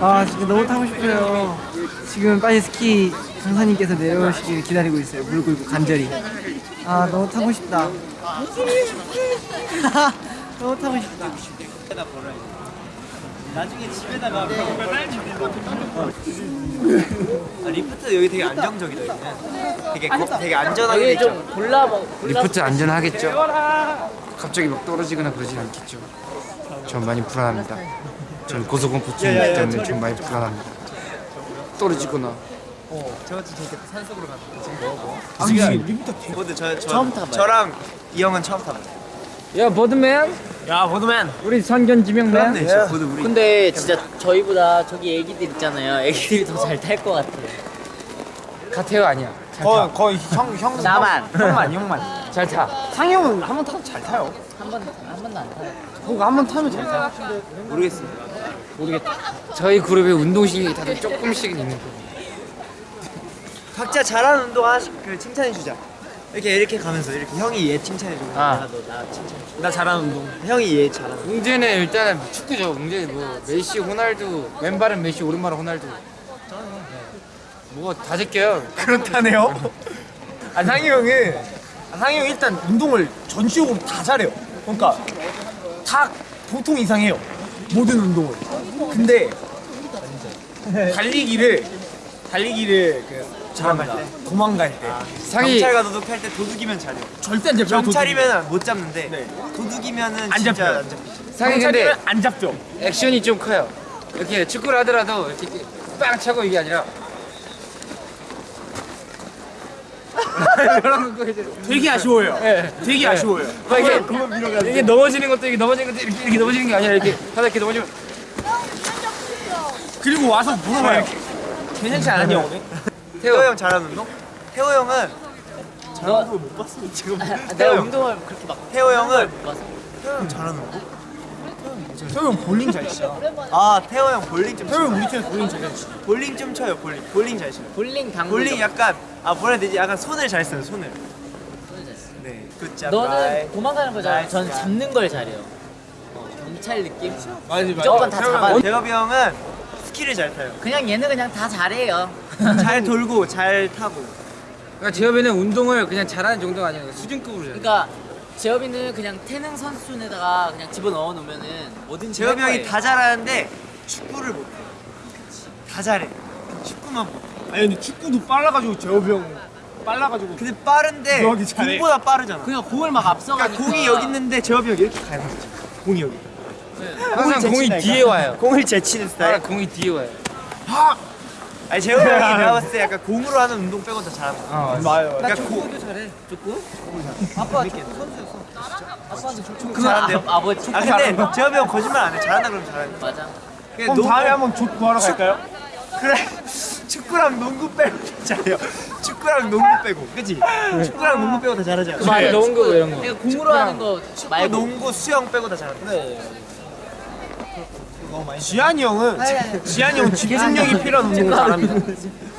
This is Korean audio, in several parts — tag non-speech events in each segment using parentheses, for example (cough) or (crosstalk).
아 지금 너무 타고 싶어요. 지금 빨리 스키 강사님께서 내려오시길 기다리고 있어요. 무릎 꿇고 간절히. 아 너무 타고 싶다. (laughs) 너무 타고 싶다. 나중에 집에다가 아, 리프트 여기 되게 안정적이다 여기는 되게 거, 되게 안전하게 돼 있죠 골라 먹 리프트 안전하겠죠? 갑자기 막 떨어지거나 그러진 않겠죠? 전 많이 불안합니다. 전 고소공포증이기 때문에 좀 많이 불안합니다. 떨어지거나 저것도 재밌겠다 산속으로 가는 지금 뭐 뭐? 지금 리프트 근데 저, 저, 처음 타봐요. 저랑 이 형은 처음 타봐요 야 버드맨. 야 보드맨 우리 선견 지명맨. 그렇네 진짜 보드 우리 근데 진짜 저희보다 저기 애기들 있잖아요 애기들이 더 잘 탈 것 같아 카테오 아니야. 거의 거의 형 형. 나만 형만 형만. 잘 타. 상이 형은 한 번 타도 잘 타요. 한 번 한 번도 안 타요 그거 한 번 타면 잘 타. 모르겠습니다 저희 그룹에 운동신경이 다들 조금씩은 있는 거. 각자 잘하는 운동 하나씩 그 칭찬해 주자 이렇게 이렇게 가면서 이렇게 형이 얘 칭찬해 주고 아. 나너나 칭찬해 줘나 잘하는 운동. 형이 얘 잘하는 웅재는 일단은 축구죠. 웅재 뭐 메시, 호날두, 왼발은 메시, 오른발은 호날두. 네. 뭐다 제껴요. (laughs) 그렇다네요. 아 상이 형은 아, 상이 형 일단 운동을 전시적으로 다 잘해요. 그러니까 다 보통 이상해요. 모든 운동을. 근데 달리기를 달리기를 그 잘합니다. 도망갈 때 상이 경찰과 도둑할 때 도둑이면 잘해 절대 안 잡혀요. 경찰이면 못 잡는데 네. 도둑이면은 안 잡혀요. 안 잡히죠 상이 근데 안 잡혀. 액션이 좀 커요. 이렇게 축구를 하더라도 이렇게 빵 차고 이게 아니라 이런 거 이제 되게 아쉬워요. 예. 되게 아쉬워요. 막 이게 이게 넘어지는 것도 이게 넘어지는 것도 이렇게, 이렇게 넘어지는 게 아니라 이렇게 하다 이렇게 넘어지면 그리고 와서 물어봐요. 괜찮지 않았냐 오늘? 태호 형. 잘하는 운동? 태호 형은 너못 봤어 지금. 아, 태호 내가 형. 운동을 그렇게 막 태호 형은 태호 형 잘하는 운동? 태호 형 볼링 잘 쳐. 아 태호 형 볼링 좀 태호 쳐. 형 우리 팀에 볼링 잘 쳐. 볼링 좀 쳐요 볼링. 볼링 잘 쳐요. 볼링 당구 볼링 약간 아 뭐라 해야 되지? 약간 손을 잘 써요 손을. 네 good job 너는 도망가는 거 잘해. 트라이. 잡는 걸 잘해요. 어, 경찰 느낌? 맞지 무조건 다 잡아 대갑이 형은 스키를 잘 타요. 그냥 얘는 그냥 다 잘해요. (laughs) 잘 돌고 잘 타고. 그러니까 제협에는 운동을 그냥 잘하는 정도가 아니라 수준급으로 잘해. 그러니까 재엽이는 그냥 태능 선수촌에다가 그냥 집어넣어 놓으면은 뭐든지 할 형이. 다 잘하는데 축구를 못해. 다 잘해. 축구만 못해. 아니 근데 축구도 빨라가지고 재호비 형 빨라가지고. 근데 빠른데. 공보다 빠르잖아. 그냥 공을 막 앞서가니까. 그러니까 공이 여기 있는데 재엽이 형이 이렇게 가는 거지 공이 여기 항상 공이. 뒤에 와요. 공을 제치는 스타일 항상 공이 뒤에 와요. 아니 재엽이 형이 (laughs) 내가 봤을 때 약간 공으로 하는 운동 빼고 다 잘하는 어, 맞아요. 그러니까 고, 잘해 축구? 아빠 축구 선수였어 아빠한테 축구 잘한대요? 아, 아버지 축구 아 근데 재엽이 형 거짓말 안 해 잘한다 그러면 잘하는 맞아 그럼 다음에 한번 족 구하러 갈까요? 그래 축구랑 농구 빼고 잘해요 축구랑 농구 빼고 그치? 축구랑 농구 빼고 다 잘하잖아 말 넣은 거 이런 거. 공으로 하는 거 축구, 말고 농구, 수영 빼고 다 잘한다 지한이 형은 지한이 형은 집중력이 필요한 운동을 잘합니다.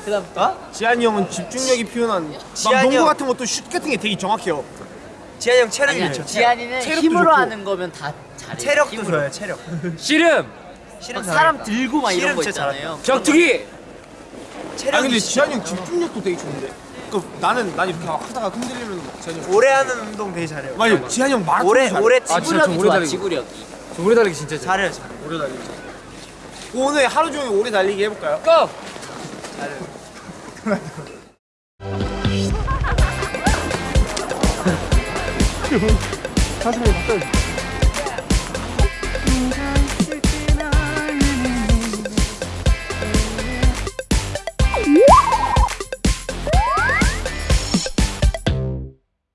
그다음 어? 지한이 형은 집중력이 필요한 막 지한이 농구 형. 같은 것도 슛 같은 게 되게 정확해요. 지한이 형 체력이 아니야 좋죠 지한이는 체력도 힘으로 좋고. 하는 거면 다 잘해 체력도 힘으로. 좋아요 체력 씨름, 실은 막 사람 잘하겠다. 들고 막 이런 씨름 거 진짜 있잖아요 격투기. 아 체력이 근데 진짜 지한이 형 집중력도 되게 좋은데. 그 나는 난 이렇게 막 하다가 흔들리면 막 지한이 형. 오래 하는 운동 되게 잘해요 맞아요. 지한이 형 마라톤 오래 잘해. 오래 아, 진짜 지구력이 오래 좋아. 지구력이 저 오래 달리기 진짜 잘해. 잘해요 잘해 오래 달리기. 오늘 하루 종일 오래 달리기 해볼까요? 고! 가슴이 바꿔.